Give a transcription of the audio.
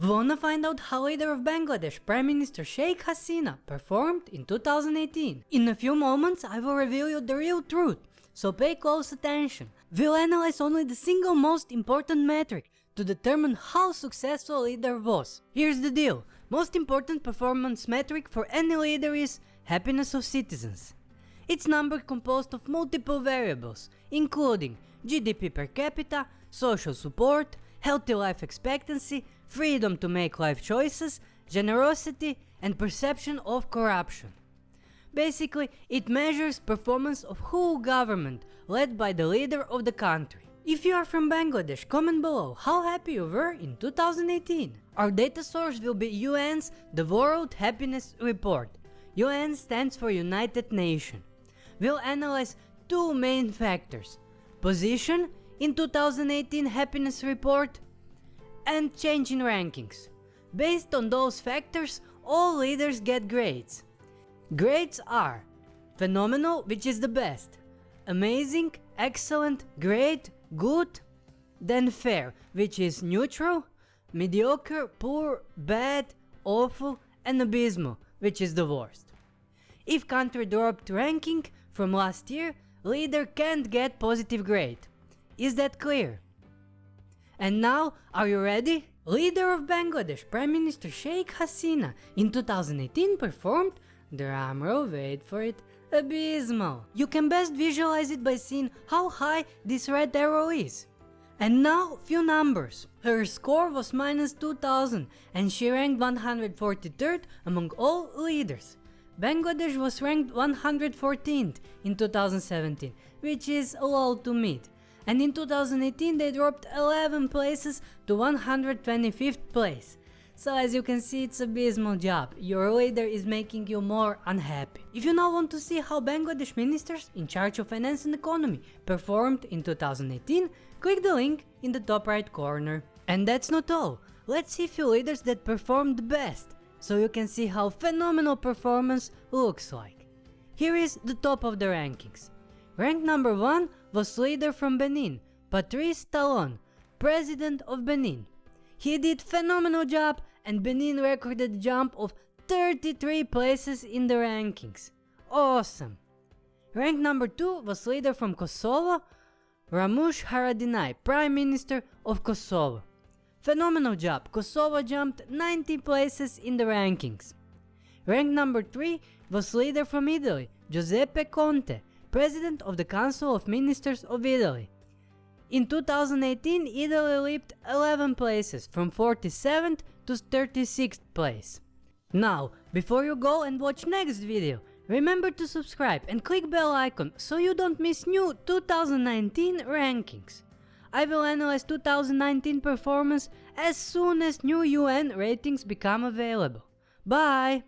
Wanna find out how leader of Bangladesh, Prime Minister Sheikh Hasina, performed in 2018? In a few moments I will reveal you the real truth, so pay close attention. We'll analyze only the single most important metric to determine how successful leader was. Here's the deal, most important performance metric for any leader is happiness of citizens. It's number composed of multiple variables, including GDP per capita, social support, healthy life expectancy, freedom to make life choices, generosity, and perception of corruption. Basically, it measures performance of whole government led by the leader of the country. If you are from Bangladesh, comment below how happy you were in 2018. Our data source will be UN's The World Happiness Report. UN stands for United Nations we'll analyze two main factors, position in 2018 happiness report and change in rankings. Based on those factors, all leaders get grades. Grades are phenomenal, which is the best, amazing, excellent, great, good, then fair, which is neutral, mediocre, poor, bad, awful, and abysmal, which is the worst. If country dropped ranking, from last year, leader can't get positive grade. Is that clear? And now, are you ready? Leader of Bangladesh, Prime Minister Sheikh Hasina, in 2018 performed, drumroll wait for it, abysmal. You can best visualize it by seeing how high this red arrow is. And now, few numbers. Her score was minus 2000 and she ranked 143rd among all leaders. Bangladesh was ranked 114th in 2017, which is low to mid. And in 2018 they dropped 11 places to 125th place. So as you can see it's an abysmal job, your leader is making you more unhappy. If you now want to see how Bangladesh ministers in charge of finance and economy performed in 2018, click the link in the top right corner. And that's not all, let's see few leaders that performed the best so you can see how phenomenal performance looks like. Here is the top of the rankings. Rank number 1 was leader from Benin, Patrice Talon, president of Benin. He did phenomenal job and Benin recorded a jump of 33 places in the rankings. Awesome! Rank number 2 was leader from Kosovo, Ramush Haradinaj, Prime Minister of Kosovo. Phenomenal job, Kosovo jumped 90 places in the rankings. Rank number 3 was leader from Italy, Giuseppe Conte, President of the Council of Ministers of Italy. In 2018, Italy leaped 11 places, from 47th to 36th place. Now, before you go and watch next video, remember to subscribe and click bell icon so you don't miss new 2019 rankings. I will analyze 2019 performance as soon as new UN ratings become available. Bye!